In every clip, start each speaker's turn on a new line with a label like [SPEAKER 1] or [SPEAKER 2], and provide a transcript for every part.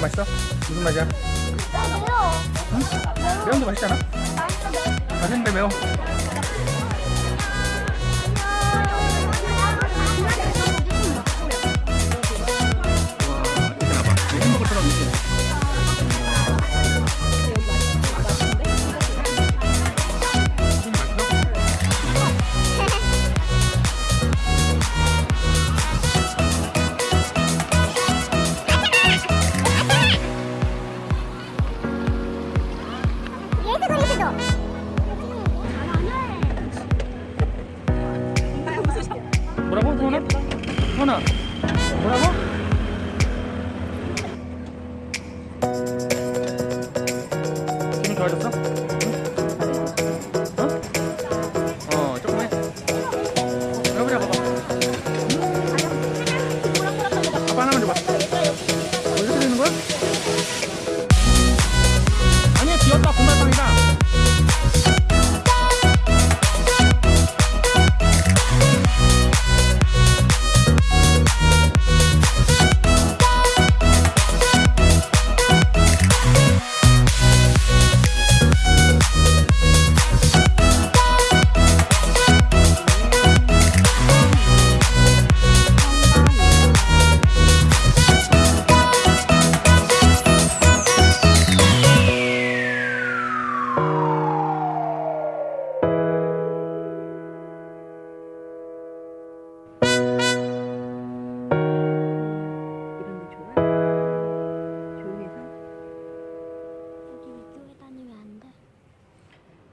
[SPEAKER 1] 형아 맛있어? 무슨 맛이야? 응? 매운도 맛있지 않아? 맛있는데 매워. 여보자 봐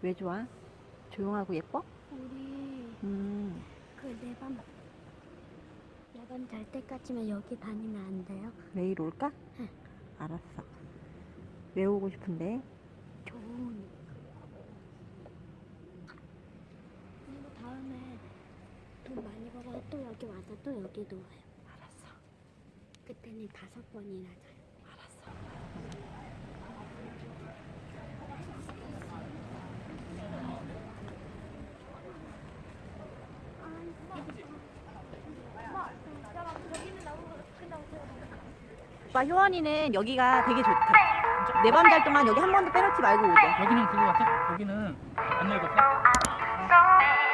[SPEAKER 2] 왜 좋아? 조용하고 예뻐?
[SPEAKER 3] 우리
[SPEAKER 2] 음,
[SPEAKER 3] 그 내밤 내밤 잘 때까지만 여기 다니면 안 돼요?
[SPEAKER 2] 내일 올까?
[SPEAKER 3] 응.
[SPEAKER 2] 알았어. 왜 오고 싶은데?
[SPEAKER 3] 좋은 그리고 다음에 돈 많이 벌어서 또 여기 와서 또 여기 놀아요
[SPEAKER 2] 알았어.
[SPEAKER 3] 그때는 다섯 번이나 자요
[SPEAKER 2] 오빠 효원이는 여기가 되게 좋다. 네밤잘 동안 여기 한 번도 빼놓지 말고 오자
[SPEAKER 1] 여기는 그거 같아? 여기는 안 열고 어